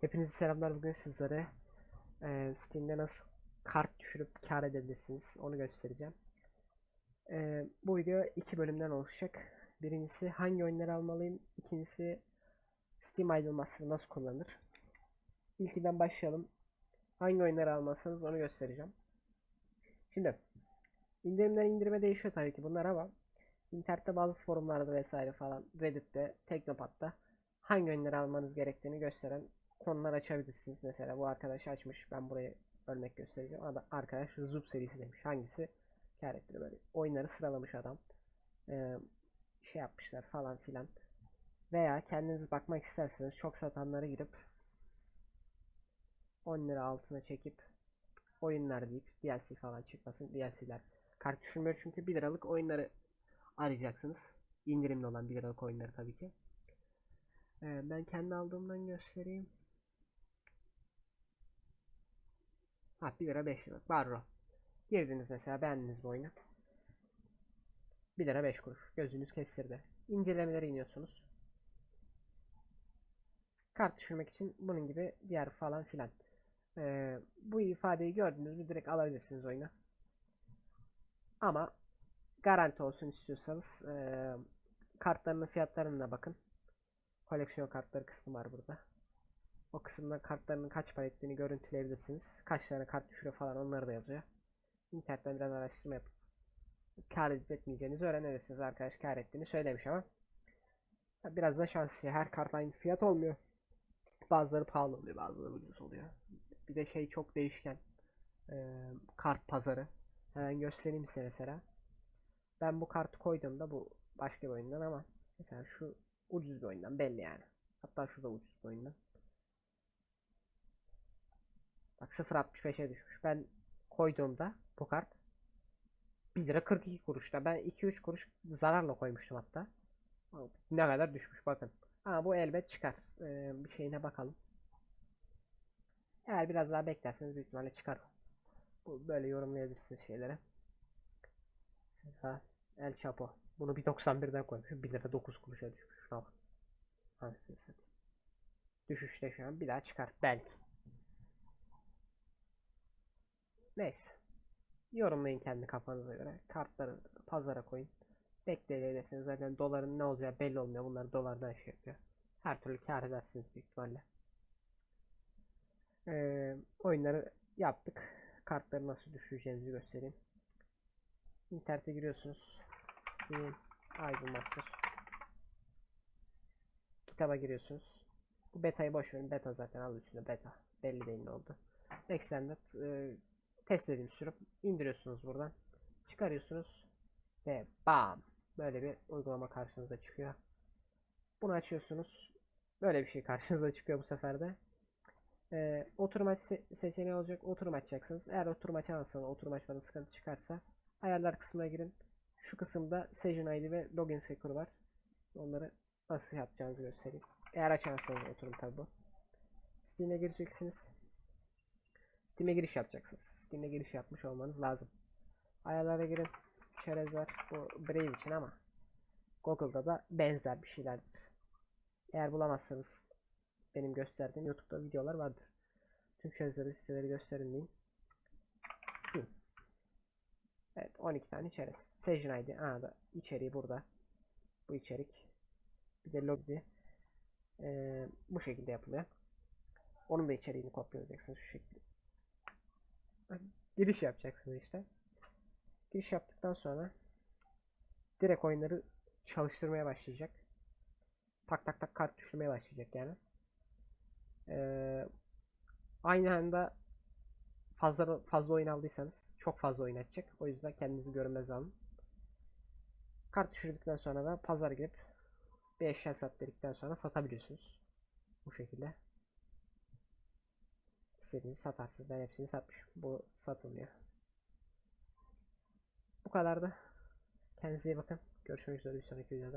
Hepinize selamlar. Bugün sizlere e, Steam'de nasıl kart düşürüp kar edebilirsiniz onu göstereceğim. E, bu video iki bölümden oluşacak. Birincisi hangi oyunları almalıyım. İkincisi Steam Idle Master'ı nasıl kullanılır. İlkinden başlayalım. Hangi oyunları almalısınız onu göstereceğim. Şimdi indirimden indirime değişiyor tabii ki bunlar ama internette bazı forumlarda vesaire falan Reddit'te, Teknopat'ta hangi oyunları almanız gerektiğini gösteren konular açabilirsiniz. Mesela bu arkadaş açmış. Ben buraya örnek göstereceğim. Adam, arkadaş Zup serisi demiş. Hangisi kar böyle. Oyunları sıralamış adam. Ee, şey yapmışlar falan filan. Veya kendiniz bakmak isterseniz çok satanlara girip 10 lira altına çekip oyunlar deyip DLC falan çıkmasın. DLC'ler kart düşürmüyor çünkü 1 liralık oyunları arayacaksınız. İndirimli olan 1 liralık oyunları tabii ki. Ee, ben kendi aldığımdan göstereyim. Ha 1 lira 5 lira. Barro. Girdiniz mesela beğendiniz bu oyunu. 1 lira 5 kuruş. Gözünüz kestirdi. İncelemelere iniyorsunuz. Kart düşürmek için bunun gibi diğer falan filan. Ee, bu ifadeyi gördünüz mü direkt alabilirsiniz oyunu. Ama garanti olsun istiyorsanız ee, kartlarının fiyatlarına bakın. Koleksiyon kartları kısmı var burada. O kısımda kartlarının kaç para ettiğini görüntüleyebilirsiniz. Kaç tane kart düşürüyor falan onları da yazıyor. İnternetten biraz araştırma yapıp kar edip etmeyeceğinizi öğrenirsiniz. Arkadaş kar ettiğini söylemiş ama biraz da şans işi. Her kart aynı fiyat olmuyor. Bazıları pahalı oluyor, bazıları ucuz oluyor. Bir de şey çok değişken. Ee, kart pazarı. Hemen göstereyim size mesela. Ben bu kartı koyduğumda bu başka bir oyundan ama mesela şu ucuz bir oyundan belli yani. Hatta şurada ucuz bir oyundan. Bak 0.65'e düşmüş. Ben koyduğumda bu kart 1 lira 42 kuruşta. Ben 2-3 kuruş zararla koymuştum hatta. Ne kadar düşmüş bakın. Ama bu elbet çıkar. Ee, bir şeyine bakalım. Eğer biraz daha beklerseniz büyük ihtimalle çıkar. Bu böyle yorumlayabilirsiniz şeylere. El Chapo. Bunu 1.91'den koymuşum. 1 lira 9 kuruşa düşmüş. Şuna bak. Düşüşte şu an bir daha çıkar. Belki. Neyse. Yorumlayın kendi kafanıza göre. Kartları pazara koyun. Bekleyebilirsiniz. Zaten doların ne olacağı belli olmuyor. Bunlar dolardan şey yapıyor. Her türlü kar edersiniz büyük ihtimalle. Ee, oyunları yaptık. Kartları nasıl düşüreceğinizi göstereyim. İnternete giriyorsunuz. Steam Idle Master. Kitaba giriyorsunuz. Bu beta'yı boş verin. Beta zaten al üstünde beta. Belli değil ne oldu. Extended e, test edilmiş sürüp indiriyorsunuz buradan. Çıkarıyorsunuz. Ve bam. Böyle bir uygulama karşınıza çıkıyor. Bunu açıyorsunuz. Böyle bir şey karşınıza çıkıyor bu sefer de. Ee, oturum aç se seçeneği olacak. Oturum açacaksınız. Eğer oturum açamazsanız, oturum açmada sıkıntı çıkarsa ayarlar kısmına girin. Şu kısımda Session ID ve Login Secure var. Onları nasıl yapacağınızı göstereyim. Eğer açamazsanız oturum tabi bu. Steam'e gireceksiniz. Steam'e giriş yapacaksınız. Steam'e giriş yapmış olmanız lazım. Ayarlara girin. Çerezler bu Brave için ama Google'da da benzer bir şeylerdir. Eğer bulamazsanız benim gösterdiğim YouTube'da videolar vardır. Tüm çerezleri siteleri gösterin diyeyim. Steam. Evet 12 tane çerez. Session ID. Aa da içeriği burada. Bu içerik. Bir de logi. Ee, bu şekilde yapılıyor. Onun da içeriğini kopyalayacaksınız şu şekilde. Giriş yapacaksınız işte. Giriş yaptıktan sonra direkt oyunları çalıştırmaya başlayacak. Tak tak tak kart düşürmeye başlayacak yani. Ee, aynı anda fazla fazla oyun aldıysanız çok fazla oyun açacak. O yüzden kendinizi görmez alın. Kart düşürdükten sonra da pazar girip bir eşya sat dedikten sonra satabiliyorsunuz. Bu şekilde. İstediğinizi satarsınız. Ben hepsini satmışım. Bu satılmıyor. Bu kadardı. Kendinize iyi bakın. Görüşmek üzere bir sonraki videoda.